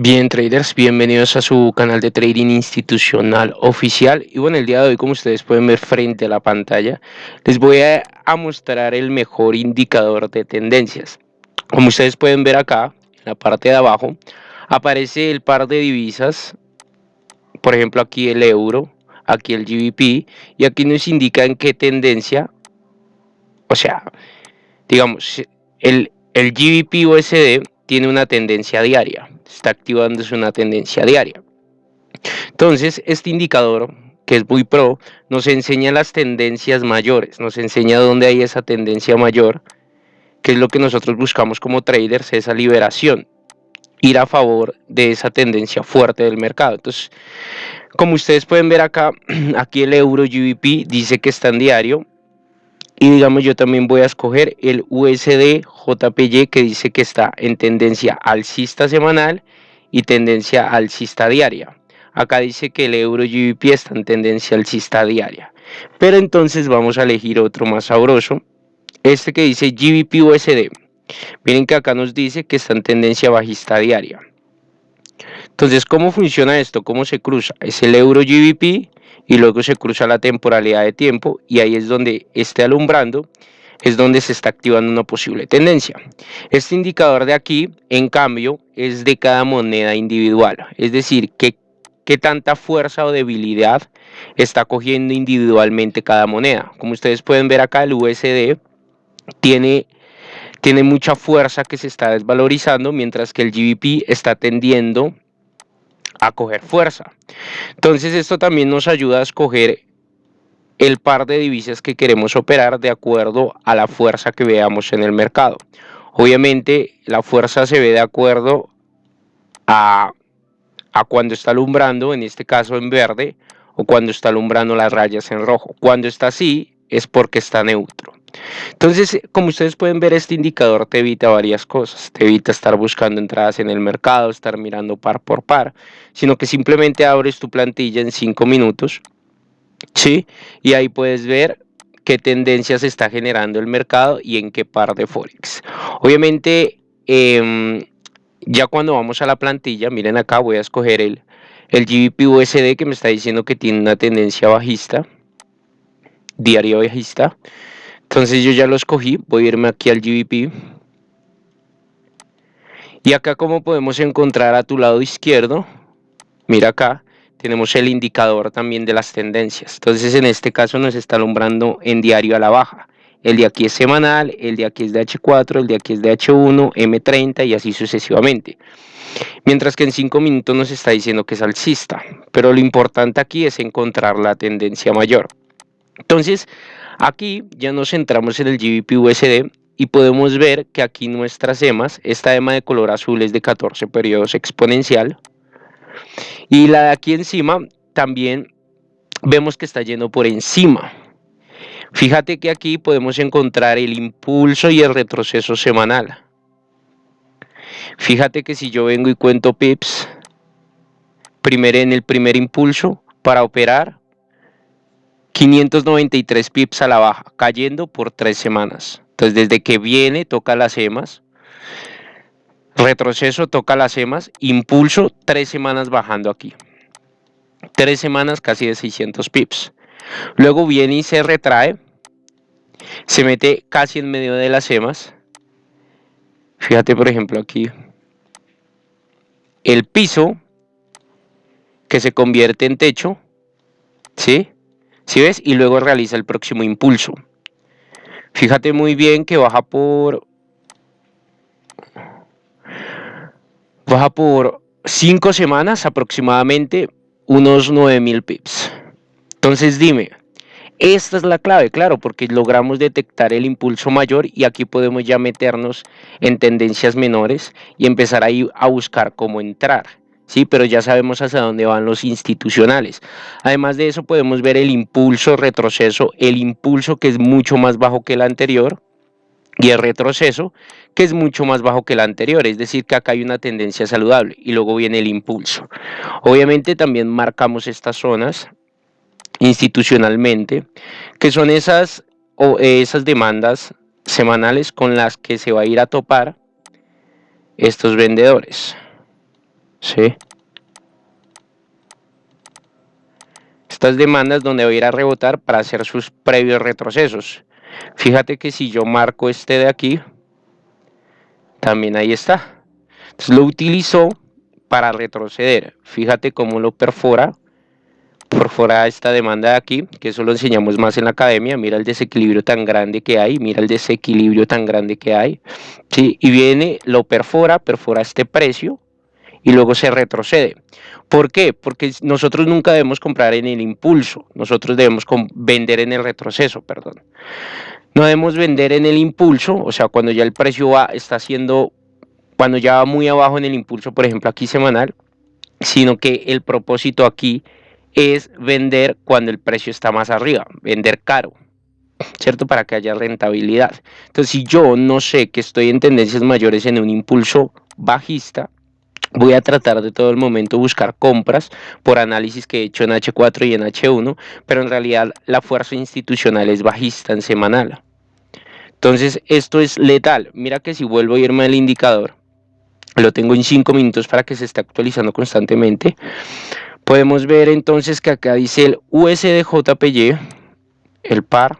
Bien traders, bienvenidos a su canal de trading institucional oficial. Y bueno el día de hoy como ustedes pueden ver frente a la pantalla les voy a, mostrar el mejor indicador de tendencias. Como ustedes pueden ver acá en la parte de abajo aparece el par de divisas. Por ejemplo aquí el euro aquí el GBP y aquí nos indica en qué tendencia o sea digamos el, el GBP USD tiene una tendencia diaria está activándose una tendencia diaria. Entonces, este indicador, que es muy pro, nos enseña las tendencias mayores, nos enseña dónde hay esa tendencia mayor, que es lo que nosotros buscamos como traders, esa liberación, ir a favor de esa tendencia fuerte del mercado. Entonces, como ustedes pueden ver acá, aquí el euro GBP dice que está en diario, y digamos yo también voy a escoger el USD JPY que dice que está en tendencia alcista semanal y tendencia alcista diaria. Acá dice que el euro GBP está en tendencia alcista diaria. Pero entonces vamos a elegir otro más sabroso. Este que dice GBP USD. Miren que acá nos dice que está en tendencia bajista diaria. Entonces, ¿cómo funciona esto? ¿Cómo se cruza? Es el euro GBP y luego se cruza la temporalidad de tiempo y ahí es donde esté alumbrando es donde se está activando una posible tendencia. Este indicador de aquí, en cambio, es de cada moneda individual, es decir, qué, qué tanta fuerza o debilidad está cogiendo individualmente cada moneda. Como ustedes pueden ver acá, el USD tiene, tiene mucha fuerza que se está desvalorizando, mientras que el GBP está tendiendo a coger fuerza. Entonces esto también nos ayuda a escoger el par de divisas que queremos operar de acuerdo a la fuerza que veamos en el mercado. Obviamente la fuerza se ve de acuerdo a, a cuando está alumbrando, en este caso en verde, o cuando está alumbrando las rayas en rojo. Cuando está así es porque está neutro. Entonces, como ustedes pueden ver, este indicador te evita varias cosas. Te evita estar buscando entradas en el mercado, estar mirando par por par, sino que simplemente abres tu plantilla en 5 minutos, ¿sí? Y ahí puedes ver qué tendencias está generando el mercado y en qué par de Forex. Obviamente, em, ya cuando vamos a la plantilla, miren acá, voy a escoger el, el GBP USD que me está diciendo que tiene una tendencia bajista, diario bajista. Entonces yo ya lo escogí, voy a irme aquí al GBP. Y acá como podemos encontrar a tu lado izquierdo, mira acá, tenemos el indicador también de las tendencias. Entonces en este caso nos está alumbrando en diario a la baja. El de aquí es semanal, el de aquí es de H4, el de aquí es de H1, M30 y así sucesivamente. Mientras que en 5 minutos nos está diciendo que es alcista. Pero lo importante aquí es encontrar la tendencia mayor. Entonces, Aquí ya nos centramos en el GBP USD y podemos ver que aquí nuestras EMAs, esta EMA de color azul es de 14 periodos exponencial y la de aquí encima también vemos que está yendo por encima. Fíjate que aquí podemos encontrar el impulso y el retroceso semanal. Fíjate que si yo vengo y cuento pips, primero en el primer impulso para operar, 593 pips a la baja, cayendo por tres semanas. Entonces, desde que viene, toca las EMAs. Retroceso, toca las EMAs. Impulso, tres semanas bajando aquí. Tres semanas casi de 600 pips. Luego viene y se retrae. Se mete casi en medio de las EMAs. Fíjate, por ejemplo, aquí. El piso que se convierte en techo. ¿Sí? ¿Sí ves? Y luego realiza el próximo impulso. Fíjate muy bien que baja por... Baja por 5 semanas aproximadamente unos 9000 pips. Entonces dime, esta es la clave, claro, porque logramos detectar el impulso mayor y aquí podemos ya meternos en tendencias menores y empezar ahí a buscar cómo entrar. ¿Sí? pero ya sabemos hacia dónde van los institucionales. Además de eso podemos ver el impulso retroceso, el impulso que es mucho más bajo que el anterior y el retroceso que es mucho más bajo que el anterior, es decir que acá hay una tendencia saludable y luego viene el impulso. Obviamente también marcamos estas zonas institucionalmente, que son esas, o esas demandas semanales con las que se va a ir a topar estos vendedores. ¿Sí? Estas demandas donde voy a ir a rebotar para hacer sus previos retrocesos. Fíjate que si yo marco este de aquí, también ahí está. Entonces lo utilizó para retroceder. Fíjate cómo lo perfora. Perfora esta demanda de aquí, que eso lo enseñamos más en la academia. Mira el desequilibrio tan grande que hay. Mira el desequilibrio tan grande que hay. ¿sí? Y viene, lo perfora, perfora este precio y luego se retrocede. ¿Por qué? Porque nosotros nunca debemos comprar en el impulso, nosotros debemos vender en el retroceso, perdón. No debemos vender en el impulso, o sea, cuando ya el precio va, está haciendo cuando ya va muy abajo en el impulso, por ejemplo aquí semanal, sino que el propósito aquí es vender cuando el precio está más arriba, vender caro, ¿cierto? Para que haya rentabilidad. Entonces, si yo no sé que estoy en tendencias mayores en un impulso bajista, voy a tratar de todo el momento buscar compras por análisis que he hecho en H4 y en H1, pero en realidad la fuerza institucional es bajista en semanal. Entonces, esto es letal. Mira que si vuelvo a irme al indicador, lo tengo en 5 minutos para que se esté actualizando constantemente. Podemos ver entonces que acá dice el USDJPY, el par,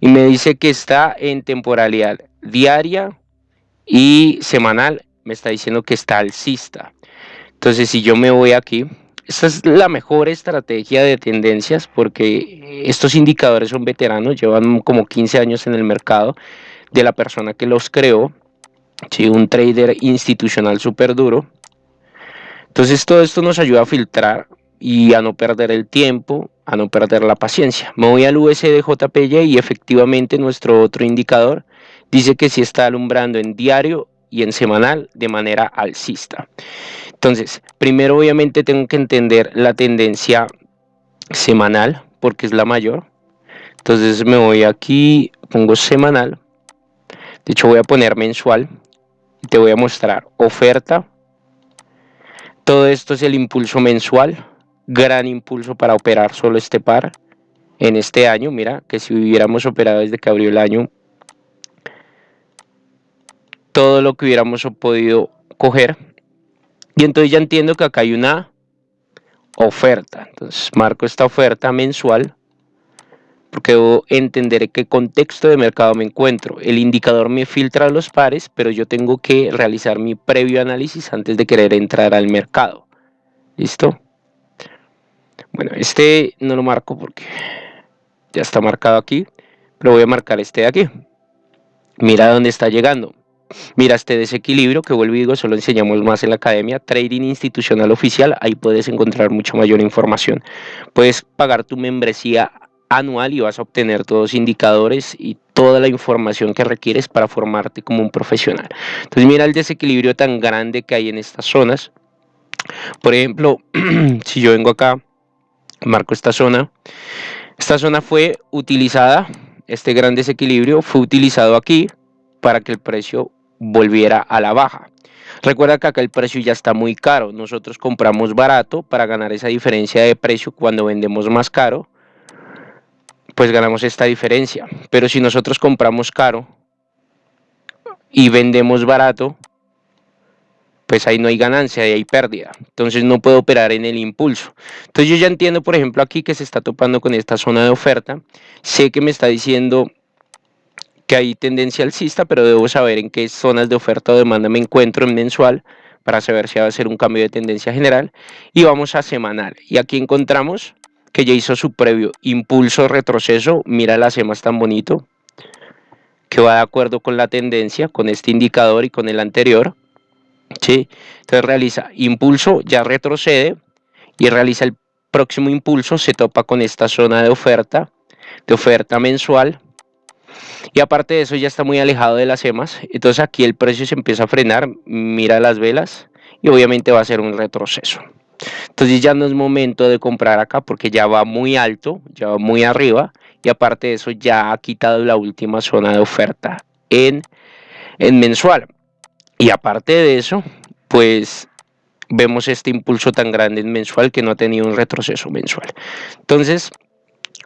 y me dice que está en temporalidad diaria y semanal, me está diciendo que está alcista. Entonces si yo me voy aquí, esta es la mejor estrategia de tendencias porque estos indicadores son veteranos, llevan como 15 años en el mercado de la persona que los creó ¿sí? un trader institucional súper duro. Entonces todo esto nos ayuda a filtrar y a no perder el tiempo, a no perder la paciencia. Me voy al USDJPY y efectivamente nuestro otro indicador dice que sí está alumbrando en diario y en semanal de manera alcista. Entonces, primero obviamente tengo que entender la tendencia semanal porque es la mayor. Entonces me voy aquí, pongo semanal. De hecho voy a poner mensual te voy a mostrar oferta. Todo esto es el impulso mensual, gran impulso para operar solo este par en este año. Mira que si hubiéramos operado desde que abrió el año, todo lo que hubiéramos podido coger. Y entonces ya entiendo que acá hay una oferta. Entonces marco esta oferta mensual porque debo entender qué contexto de mercado me encuentro. El indicador me filtra los pares, pero yo tengo que realizar mi previo análisis antes de querer entrar al mercado. ¿Listo? Bueno, este no lo marco porque ya está marcado aquí, pero voy a marcar este de aquí. Mira dónde está llegando. Mira este desequilibrio que vuelvo y digo, solo enseñamos más en la academia, Trading Institucional Oficial, ahí puedes encontrar mucha mayor información. Puedes pagar tu membresía anual y vas a obtener todos los indicadores y toda la información que requieres para formarte como un profesional. Entonces mira el desequilibrio tan grande que hay en estas zonas. Por ejemplo, si yo vengo acá, marco esta zona, esta zona fue utilizada, este gran desequilibrio fue utilizado aquí para que el precio volviera a la baja. Recuerda que acá el precio ya está muy caro, nosotros compramos barato para ganar esa diferencia de precio cuando vendemos más caro pues ganamos esta diferencia. Pero si nosotros compramos caro y vendemos barato, pues ahí no hay ganancia, ahí hay pérdida. Entonces no puedo operar en el impulso. Entonces yo ya entiendo, por ejemplo, aquí que se está topando con esta zona de oferta. Sé que me está diciendo que hay tendencia alcista, pero debo saber en qué zonas de oferta o demanda me encuentro en mensual para saber si va a ser un cambio de tendencia general. Y vamos a semanal. Y aquí encontramos que ya hizo su previo impulso retroceso, mira las EMAs tan bonito, que va de acuerdo con la tendencia, con este indicador y con el anterior. ¿sí? Entonces realiza impulso, ya retrocede y realiza el próximo impulso, se topa con esta zona de oferta, de oferta mensual. Y aparte de eso ya está muy alejado de las EMAs, entonces aquí el precio se empieza a frenar, mira las velas y obviamente va a ser un retroceso. Entonces ya no es momento de comprar acá porque ya va muy alto, ya va muy arriba y aparte de eso ya ha quitado la última zona de oferta en, en mensual. Y aparte de eso, pues vemos este impulso tan grande en mensual que no ha tenido un retroceso mensual. Entonces,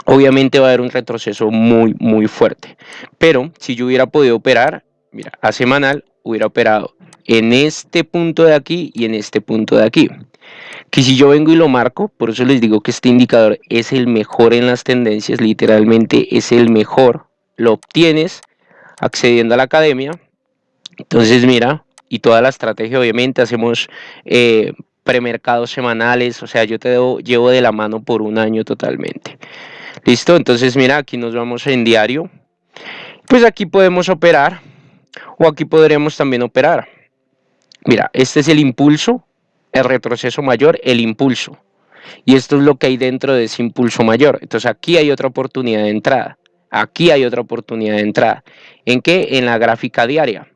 obviamente va a haber un retroceso muy, muy fuerte. Pero si yo hubiera podido operar, mira, a semanal hubiera operado en este punto de aquí y en este punto de aquí. Que si yo vengo y lo marco, por eso les digo que este indicador es el mejor en las tendencias, literalmente es el mejor, lo obtienes accediendo a la academia. Entonces mira, y toda la estrategia obviamente hacemos eh, premercados semanales, o sea, yo te llevo de la mano por un año totalmente. ¿Listo? Entonces mira, aquí nos vamos en diario. Pues aquí podemos operar o aquí podremos también operar. Mira, este es el impulso, el retroceso mayor, el impulso. Y esto es lo que hay dentro de ese impulso mayor. Entonces aquí hay otra oportunidad de entrada. Aquí hay otra oportunidad de entrada. ¿En qué? En la gráfica diaria.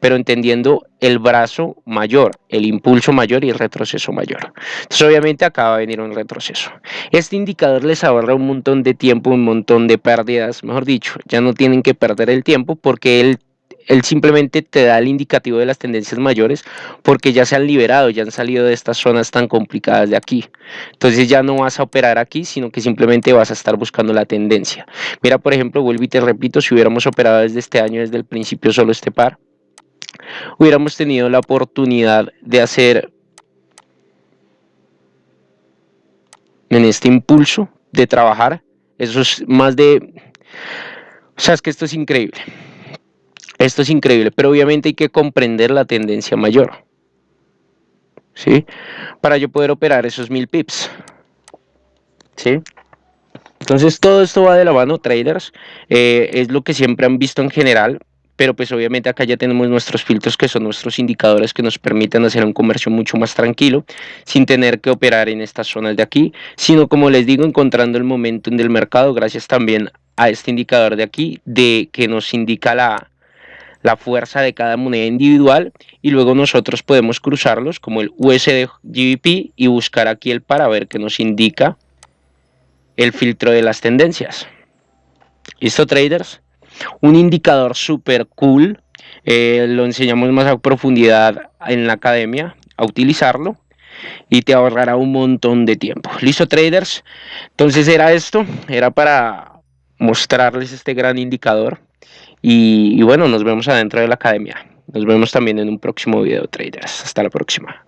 Pero entendiendo el brazo mayor, el impulso mayor y el retroceso mayor. Entonces obviamente acá va a venir un retroceso. Este indicador les ahorra un montón de tiempo, un montón de pérdidas, mejor dicho, ya no tienen que perder el tiempo porque él él simplemente te da el indicativo de las tendencias mayores porque ya se han liberado, ya han salido de estas zonas tan complicadas de aquí. Entonces ya no vas a operar aquí, sino que simplemente vas a estar buscando la tendencia. Mira, por ejemplo, vuelvo y te repito, si hubiéramos operado desde este año, desde el principio solo este par, hubiéramos tenido la oportunidad de hacer en este impulso de trabajar, eso es más de... O sea, es que esto es increíble. Esto es increíble, pero obviamente hay que comprender la tendencia mayor. ¿Sí? Para yo poder operar esos mil pips. ¿Sí? Entonces todo esto va de la mano, traders. Eh, es lo que siempre han visto en general. Pero pues obviamente acá ya tenemos nuestros filtros que son nuestros indicadores que nos permiten hacer un comercio mucho más tranquilo sin tener que operar en estas zonas de aquí, sino como les digo, encontrando el momento en el mercado gracias también a este indicador de aquí de que nos indica la, la fuerza de cada moneda individual y luego nosotros podemos cruzarlos como el USD GBP y buscar aquí el para ver que nos indica el filtro de las tendencias. ¿Listo traders? Un indicador súper cool, eh, lo enseñamos más a profundidad en la academia a utilizarlo y te ahorrará un montón de tiempo. Listo, traders. Entonces era esto, era para mostrarles este gran indicador. Y, bueno, nos vemos adentro de la academia. Nos vemos también en un próximo video, traders. Hasta la próxima.